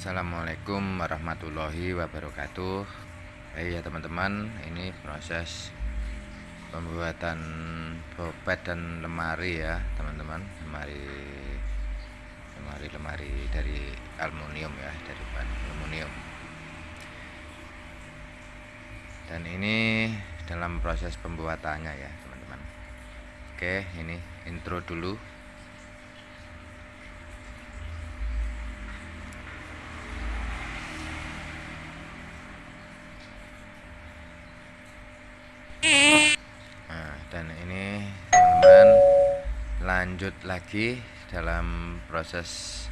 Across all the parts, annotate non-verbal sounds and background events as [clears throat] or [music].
Assalamualaikum warahmatullahi wabarakatuh. Baik ya teman-teman Ini proses Pembuatan bopet dan lemari ya teman-teman. Lemari Lemari-lemari dari aluminium ya Dari bahan aluminium. Dan ini dalam proses pembuatannya ya teman-teman. Oke ini intro dulu dan ini teman-teman lanjut lagi dalam proses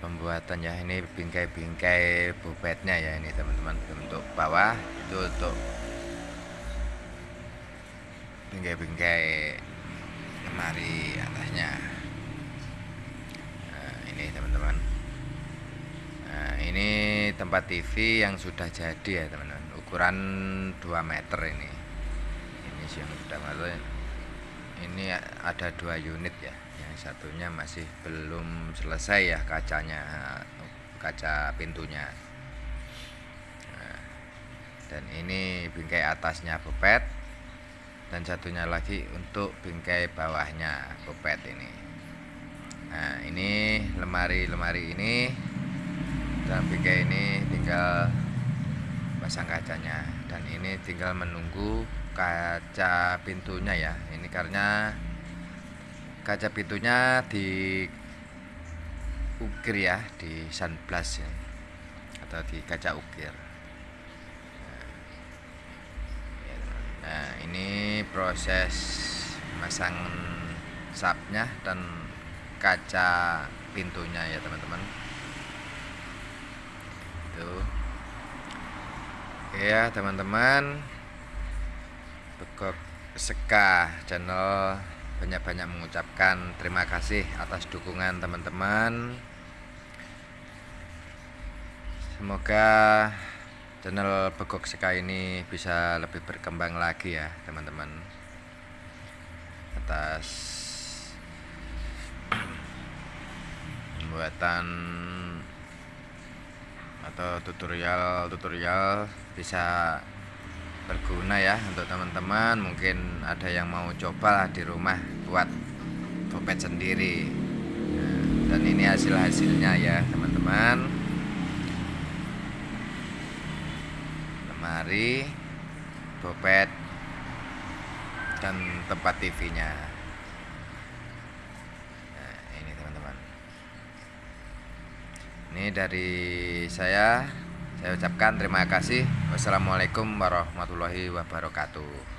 pembuatan ya. Ini bingkai-bingkai bobetnya ya ini teman-teman. Untuk bawah itu untuk bingkai-bingkai lemari atasnya. Nah, ini teman-teman. Nah ini tempat TV yang sudah jadi ya teman-teman. Ukuran 2 meter ini yang sudah masuk ini ada dua unit ya. Yang satunya masih belum selesai ya kacanya kaca pintunya. Nah, dan ini bingkai atasnya bopet dan satunya lagi untuk bingkai bawahnya bopet ini. Nah ini lemari-lemari ini dan bingkai ini tinggal pasang kacanya. Dan ini tinggal menunggu kaca pintunya ya. Ini karena kaca pintunya di ukir ya di sunblast ya atau di kaca ukir. Nah ini proses masang sapnya dan kaca pintunya ya teman-teman. Itu ya teman-teman. Begok Seka channel banyak-banyak mengucapkan terima kasih atas dukungan teman-teman. Semoga channel Begok Seka ini bisa lebih berkembang lagi ya teman-teman. Atas [clears throat] pembuatan atau tutorial-tutorial bisa berguna ya untuk teman-teman. Mungkin ada yang mau coba di rumah buat dompet sendiri. Dan ini hasil-hasilnya ya teman-teman. Lemari dompet dan tempat TV nya nah, ini teman-teman dari saya saya ucapkan terima kasih. Wassalamualaikum warahmatullahi wabarakatuh.